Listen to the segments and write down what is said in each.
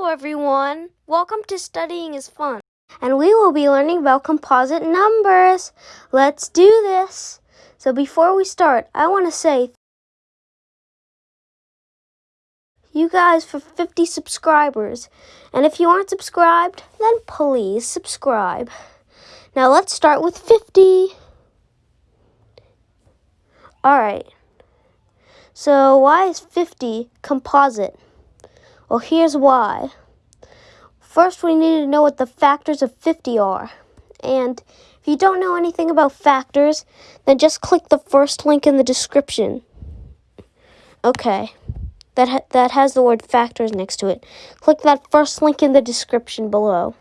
Hello, everyone. Welcome to Studying is Fun. And we will be learning about composite numbers. Let's do this. So, before we start, I want to say you guys for 50 subscribers. And if you aren't subscribed, then please subscribe. Now, let's start with 50. All right. So, why is 50 composite? Well, here's why. First, we need to know what the factors of 50 are. And if you don't know anything about factors, then just click the first link in the description. Okay, that, ha that has the word factors next to it. Click that first link in the description below,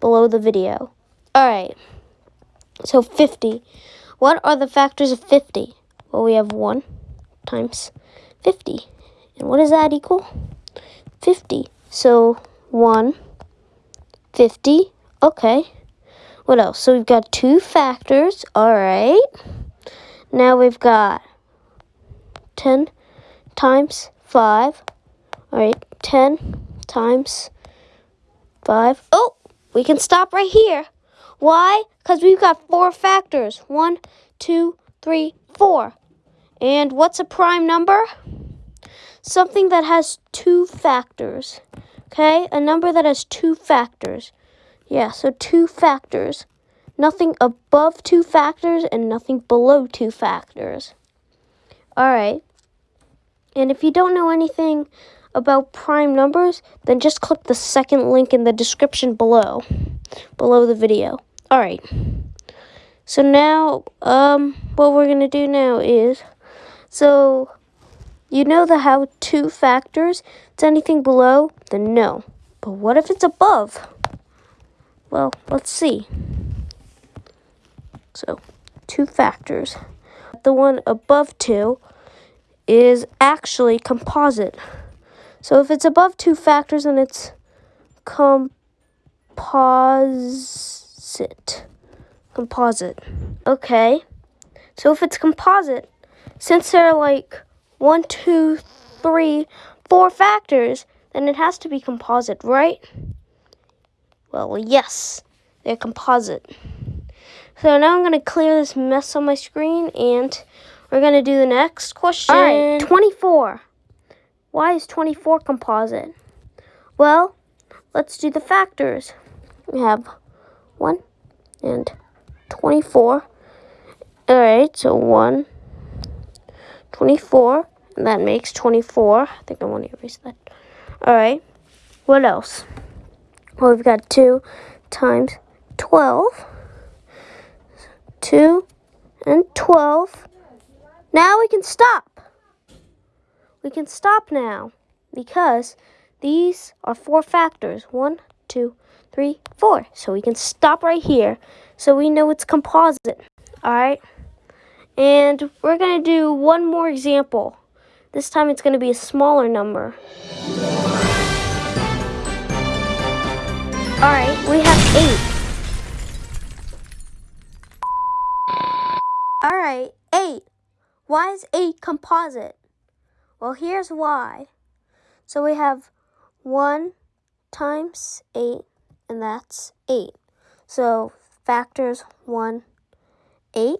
below the video. Alright, so 50. What are the factors of 50? Well, we have 1 times 50. And what does that equal? 50. So 1, 50. Okay. What else? So we've got two factors. All right. Now we've got 10 times 5. All right. 10 times 5. Oh, we can stop right here. Why? Because we've got four factors. One, two, three, four. And what's a prime number? Something that has two factors. Okay, a number that has two factors. Yeah, so two factors. Nothing above two factors and nothing below two factors. All right. And if you don't know anything about prime numbers, then just click the second link in the description below, below the video. All right. So now, um, what we're going to do now is, so you know the how two factors? It's anything below, then no. But what if it's above? Well, let's see. So, two factors. The one above 2 is actually composite. So if it's above two factors, then it's composite. Composite. Okay. So if it's composite, since they're like one, two, three, four factors, then it has to be composite, right? Well, yes, they're composite. So now I'm going to clear this mess on my screen and we're going to do the next question. All right, 24. Why is 24 composite? Well, let's do the factors. We have 1 and 24. All right, so 1 24. And that makes 24. I think I want to erase that. Alright. What else? Well, we've got 2 times 12. 2 and 12. Now we can stop. We can stop now because these are four factors. One, two, three, four. So we can stop right here so we know it's composite. All right. And we're going to do one more example. This time it's going to be a smaller number. Alright, we have 8. Alright, 8. Why is 8 composite? Well, here's why. So we have 1 times 8, and that's 8. So factors 1, 8.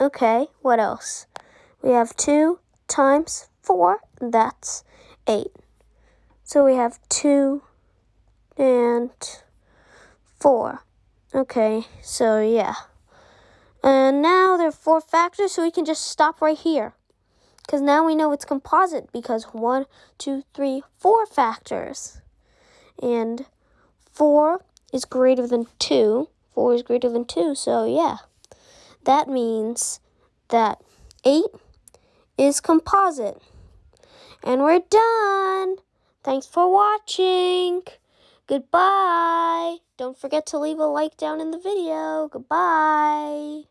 Okay, what else? We have 2 times 4, that's 8. So we have 2 and 4. Okay, so yeah. And now there are four factors, so we can just stop right here. Because now we know it's composite, because one, two, three, four factors. And 4 is greater than 2. 4 is greater than 2, so yeah. That means that 8 is composite. And we're done. Thanks for watching. Goodbye. Don't forget to leave a like down in the video. Goodbye.